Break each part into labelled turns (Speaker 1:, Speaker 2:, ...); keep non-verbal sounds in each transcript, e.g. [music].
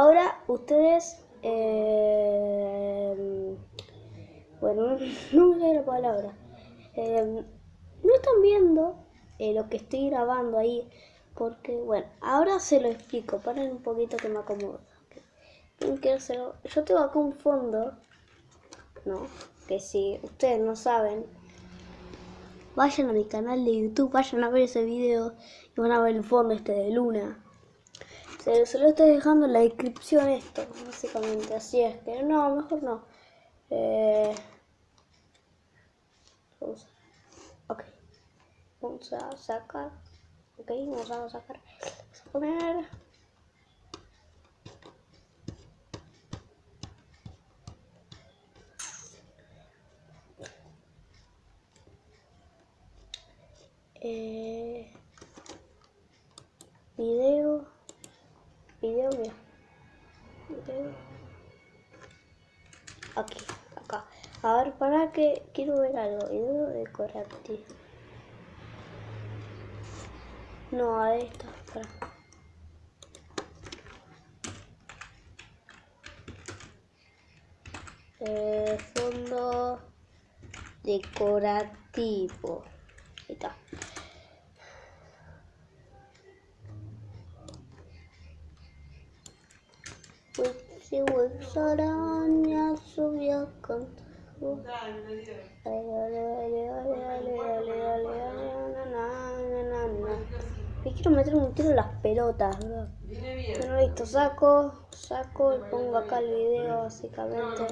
Speaker 1: ahora ustedes... eh, bueno, [laughs] no me la palabra. Eh, no están viendo eh, lo que estoy grabando ahí. Porque, bueno, ahora se lo explico. Paren un poquito que me acomodo. Yo tengo acá un fondo, ¿no? Que si ustedes no saben, vayan a mi canal de YouTube, vayan a ver ese video y van a ver el fondo este de Luna. Se, se lo estoy dejando en la descripción esto, básicamente. Así es que no, mejor no. Eh, vamos a- ok. Vamos a sacar. Ok, vamos a sacar. Vamos a poner. Eh, video. Video, mira. Aquí, acá. A ver, para que quiero ver algo. Video decorativo. No, a esta. Para. Eh, fondo decorativo. Na, na, na. Me quiero meter un tiro en las pelotas, bro. Bueno, listo, saco, saco y pongo acá el video, básicamente.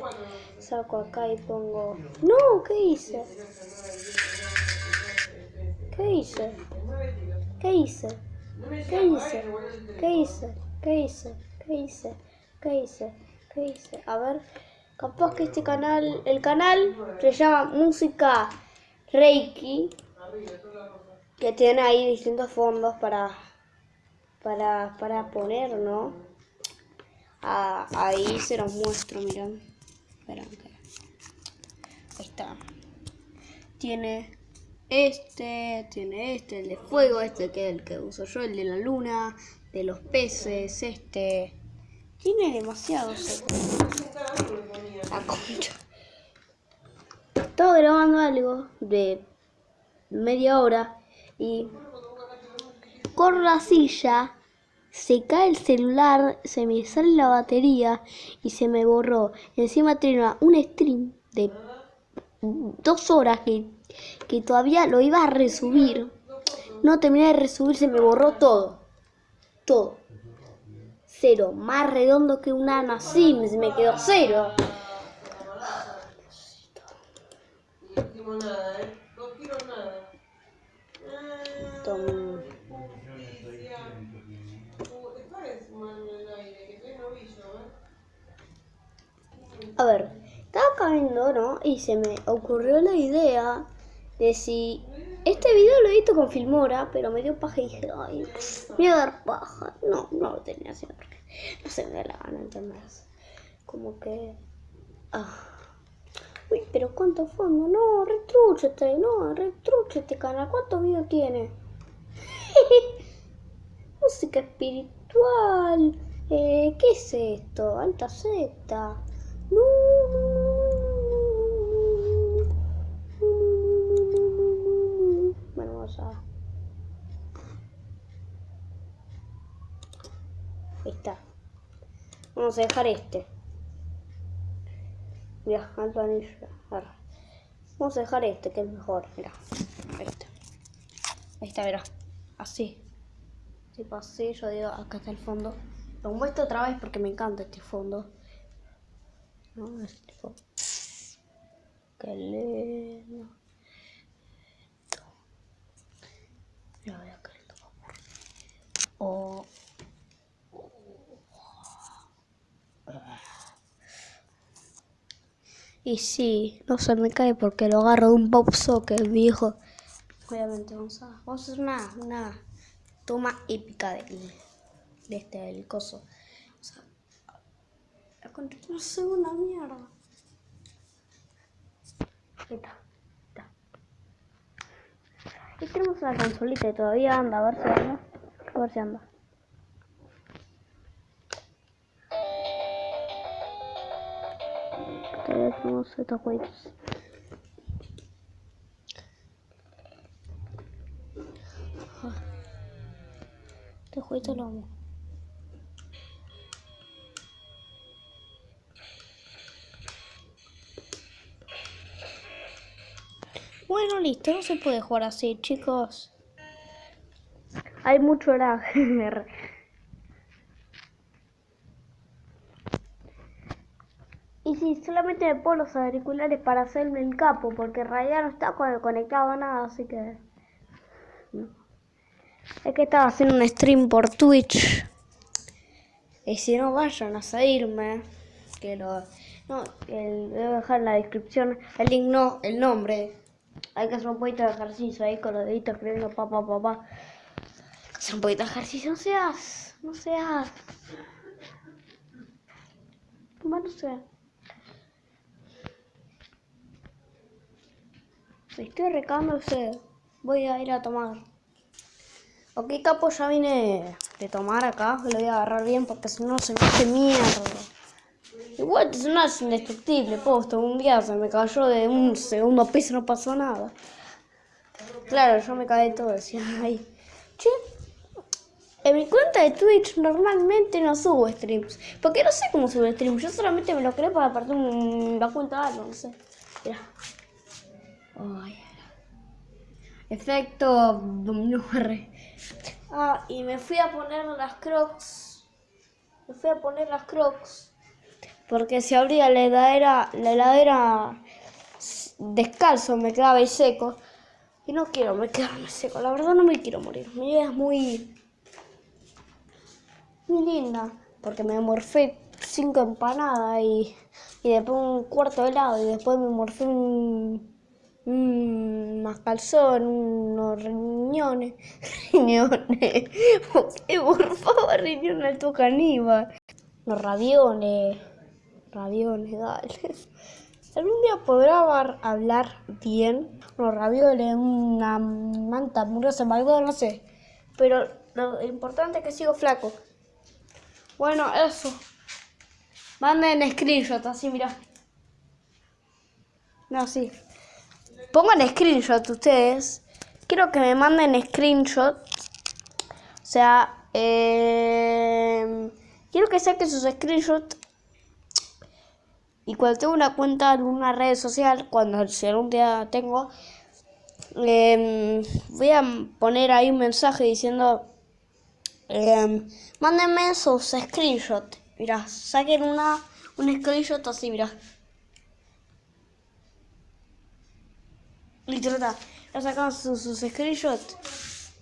Speaker 1: Saco acá y pongo... No, ¿qué hice? ¿Qué hice? ¿Qué hice? ¿Qué hice? ¿Qué hice? ¿Qué hice? ¿Qué hice? ¿Qué hice? A ver, capaz que este canal, el canal se llama Música Reiki, que tiene ahí distintos fondos para, para, para poner, ¿no? Ah, ahí se los muestro, miren. Esperan que... Ahí está. Tiene este, tiene este, el de fuego, este que es el que uso yo, el de la luna, de los peces, este. Tiene demasiados. La concha. Estaba grabando algo de media hora y corro la silla, se cae el celular, se me sale la batería y se me borró. Encima tenía un stream de dos horas que, que todavía lo iba a resubir. No terminé de resubir, se me borró todo. Todo cero. Más redondo que un Ana Sims, me quedó cero. A ver, estaba comiendo, ¿no? Y se me ocurrió la idea de si este video lo he visto con Filmora, pero me dio paja y dije, ay, me iba a dar paja. No, no lo tenía así porque no se me da la gana, ¿entendés? Como que... Ah. Uy, pero ¿cuánto fondo? No, retrúchete, no, retrúchete, canal. ¿Cuántos videos tiene? [laughs] Música espiritual. Eh, ¿Qué es esto? Alta Z. No. Bueno, vamos a. Ahí está. Vamos a dejar este. Mira, alto anillo. Arre. Vamos a dejar este, que es mejor. Mira. Ahí está. Ahí está, mira. Así. Tipo así, yo digo, acá está el fondo. Lo muestro otra vez porque me encanta este fondo. ¿No? Es tipo... Qué lindo. Mira, voy a caer todo O... Y sí, no se me cae porque lo agarro de un pop socket, mi hijo. Obviamente vamos a, vamos a hacer una, una toma épica del, de este del coso. O sea, la no sé una mierda. Ahí está. Y tenemos una consolita y todavía anda, a ver si anda. A ver si anda. Este jueguito lo amo. Bueno, listo, no se puede jugar así, chicos. Hay mucho lag. [laughs] y sí, solamente me pongo los auriculares para hacerme el capo, porque en realidad no está co- conectado a nada, así que... Es que estaba haciendo un stream por Twitch. Y si no, vayan a seguirme. Que lo... No, el, voy a dejar en la descripción el link, no, el nombre. Hay que hacer un poquito de ejercicio ahí con los deditos escribiendo papá, papá. Hacer un poquito de ejercicio, no seas, no seas. Bueno, no sé. Estoy recando usted. Voy a ir a tomar. Ok, capo, ya vine de tomar acá. Lo voy a agarrar bien porque si no se me hace mierda. Igual es indestructible, posto. Un día se me cayó de un segundo piso, no pasó nada. Claro, yo me caí todo, decía, ay. Che, en mi cuenta de Twitch normalmente no subo streams. Porque no sé cómo subir streams. Yo solamente me lo creo para partir un- la cuenta de algo, no sé. Mira. Efecto dominó R. Ah, y me fui a poner las crocs. Me fui a poner las crocs. Porque si abría la heladera, la heladera descalzo me quedaba ahí seco. Y no quiero me quedarme seco. La verdad no me quiero morir. Mi vida es muy, muy linda. Porque me morfé cinco empanadas y, y después un cuarto de helado. Y después me morfé un, un mascalzón, unos riñones. [laughs] Riñones. ¿Por [laughs] qué, por favor, riñones al tu caníbal? Los raviones. Raviones, dale. [laughs] Algún día podrá hablar bien. Unos ravioles, una manta hamburguesa McDonald's, no sé. Pero lo importante es que sigo flaco. Bueno, eso. Manden screenshot, así, mira. No, sí. Pongan screenshot ustedes. Quiero que me manden screenshot. O sea, eh, quiero que saquen sus screenshots. Y cuando tengo una cuenta en una red social, cuando si algún día tengo, em, voy a poner ahí un mensaje diciendo, em, mándenme sus screenshots. Mira, saquen una, un screenshot así, mira. Listo, ya está. Ya sacamos sus, screenshots.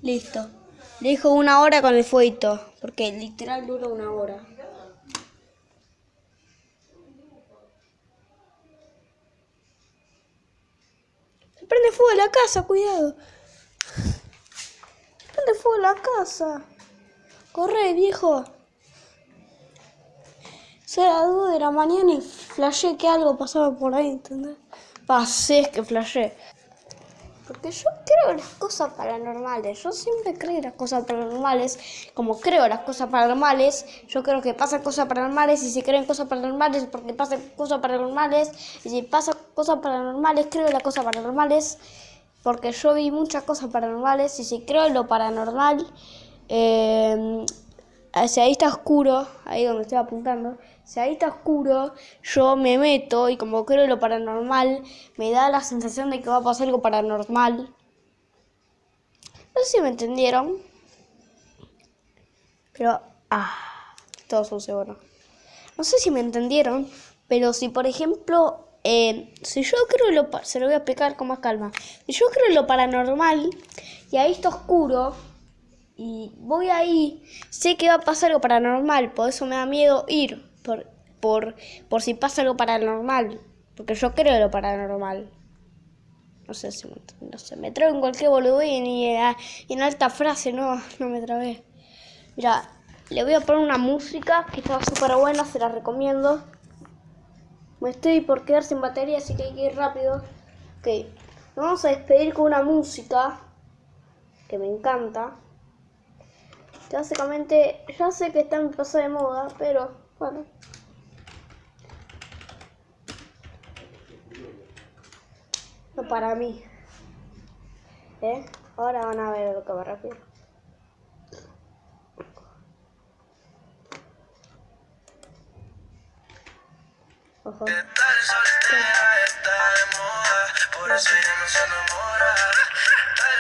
Speaker 1: Listo. Le dijo una hora con el fueguito, porque literal dura una hora. Se prende fuego la casa, cuidado. Se prende fuego la casa. Corre, viejo. Son las 2 de la mañana y flashé que algo pasaba por ahí, ¿entendés? Pasé, que flashé. Porque yo creo las cosas paranormales. Yo siempre creo en las cosas paranormales. Como creo las cosas paranormales, yo creo que pasan cosas paranormales. Y si creo en cosas paranormales, es porque pasan cosas paranormales. Y si pasan cosas paranormales, creo en las cosas paranormales. Porque yo vi muchas cosas paranormales. Y si creo en lo paranormal, eh, si ahí está oscuro, ahí donde estoy apuntando, si ahí está oscuro, yo me meto y como creo lo paranormal, me da la sensación de que va a pasar algo paranormal. No sé si me entendieron. Pero, ah, todo sucio, bueno. No sé si me entendieron, pero si por ejemplo, eh, si yo creo lo, se lo voy a explicar con más calma. Si yo creo lo paranormal y ahí está oscuro, y voy ahí, sé que va a pasar algo paranormal, por eso me da miedo ir, por, por, por si pasa algo paranormal, porque yo creo en lo paranormal. No sé si me, no sé, me traigo en cualquier boludín y, eh, y en alta frase, no, no me trabé. Mira, le voy a poner una música que está súper buena, se la recomiendo. Me estoy por quedar sin batería, así que hay que ir rápido. Ok, nos vamos a despedir con una música que me encanta. Básicamente, ya sé que está en paso de moda, pero bueno. No para mí. ¿Eh? Ahora van a ver lo que me refiero. Ojo.
Speaker 2: Eh,